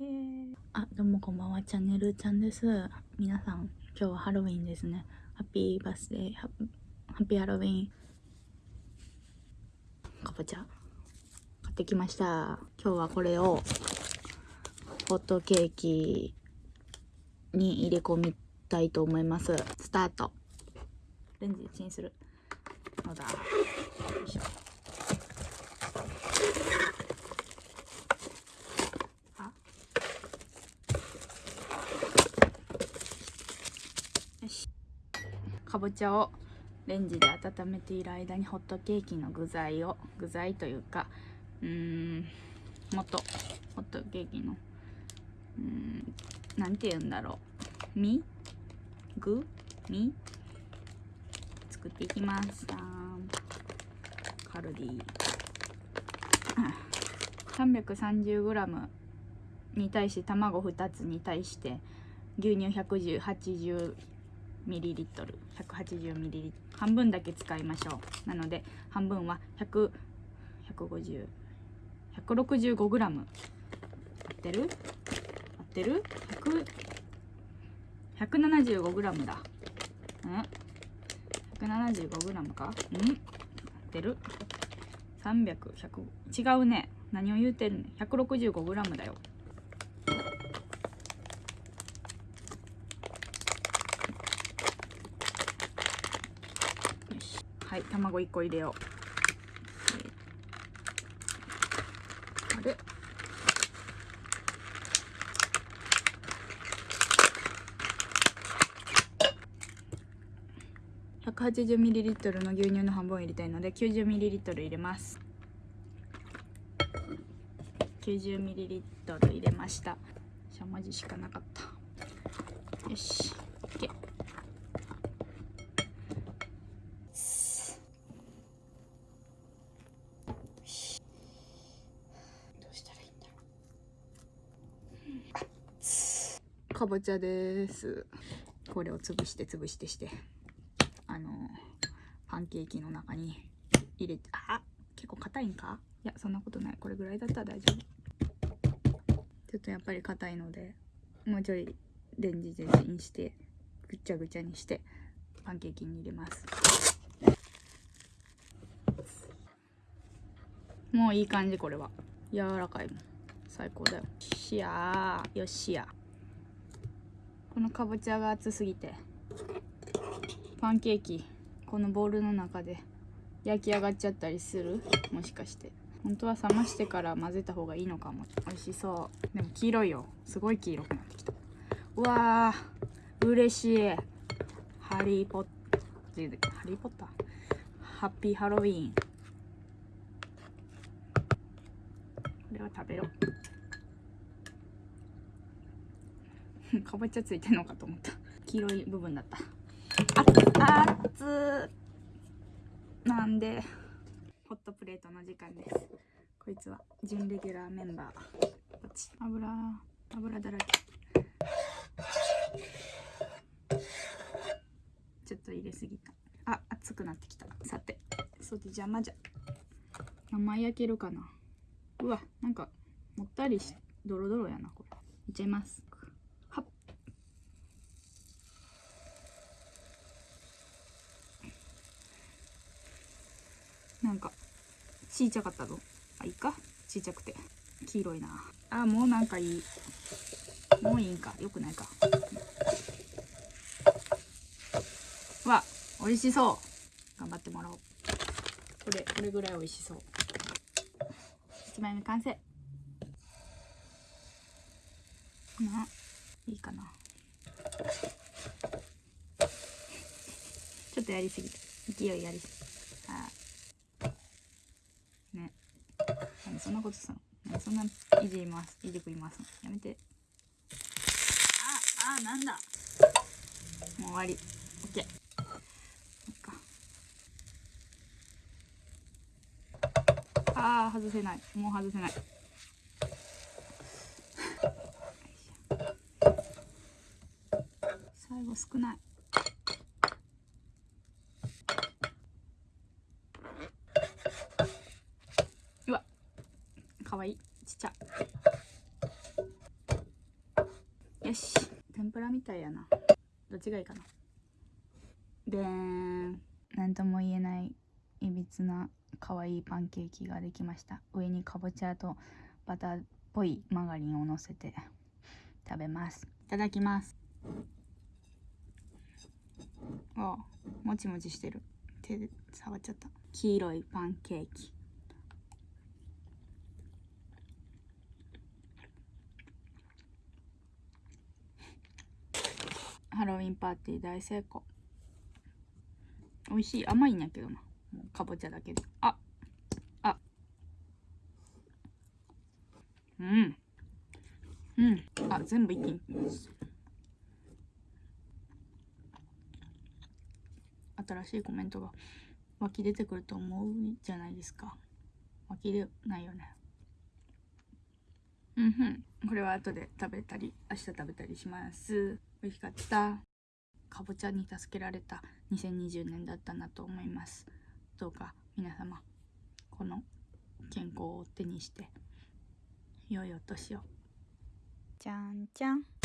えー、あどうもこんばんはチャンネルちゃんです。皆さん今日はハロウィンですね。ハッピーバースデー。ハッピーハロウィン。かぼちゃ。買ってきました。今日はこれをホットケーキに入れ込みたいと思います。スタート。レンジチンする。のだよいしょあよしかぼちゃをレンジで温めている間にホットケーキの具材を具材というかうーん元ホットケーキのうーんなんて言うんだろう。身具？身作っていきます。カルディ。330g に対して卵2つに対して牛乳 180ml180ml 半分だけ使いましょう。なので半分は100 150 165g 合ってる？合ってる？100-175g だ。うん？175g か？うん？合ってる？300、100違うね。何を言うてるね 165g だよしはい卵1個入れよう。あれ？180ml の牛乳の半分入れたいので 90ml 入れます。90ml 入れました。しゃもじしかなかった。よし。OK どうしたらいいんだろうかぼちゃです。これを潰して潰してして。あのパンケーキの中に入れてあ結構硬いんか？いやそんなことない。これぐらいだったら大丈夫。ちょっとやっぱり硬いのでもうちょいレンジでチンしてぐっちゃぐちゃにしてパンケーキに入れます。もういい感じこれは。柔らかいもん。最高だよ。しやー。よっしやこのかぼちゃが熱すぎてパンケーキこのボウルの中で焼き上がっちゃったりする？もしかして。本当は冷ましてから混ぜた方がいいのかも。美味しそう。でも黄色いよ。すごい黄色くなってきた。うわー。嬉しい。ハリーポッハリーポッター？ハッピーハロウィン。これは食べろ。かぼちゃついてんのかと思った。黄色い部分だった。あっつなんでホットプレートの時間です。こいつは準レギュラーメンバーこっち。油油だらけ。ちょっと入れすぎた。あ熱くなってきた。さてそうで邪魔じゃ。生焼けるかな。うわなんかもったりしドロドロやなこれ。いっちゃいますなんかちいちゃかったぞ。あいいか？ちいちゃくて。黄色いな。あもうなんかいい。もういいんか。よくないか。わ美味しそう。頑張ってもらおう。これこれぐらい美味しそう。1枚目完成。ないいかな。ちょっとやりすぎた。勢いやりすぎあね何そんなことすんの？そんないじります。いじくりますやめて。ああなんだ？もう終わり。OK ああ外せない。もう外せない。最後少ないうわかわいいちっちゃ桜みたいやな。どっちがいいかな。でーん。なんとも言えないいびつな可愛いパンケーキができました。上にかぼちゃとバターっぽいマーガリンをのせて食べます。いただきます。あもちもちしてる。手で触っちゃった。黄色いパンケーキハロウィンパーティー大成功。美味しい。甘いんやけどな。もうかぼちゃだけで。ああうん。うん。あ全部一気に。新しいコメントが湧き出てくると思うじゃないですか。湧き出ないよね。うんふん。これは後で食べたり明日食べたりします。美味しかった。かぼちゃに助けられた。2020年だったなと思います。どうか皆様この健康を手にして良いお年を。じゃんじゃん。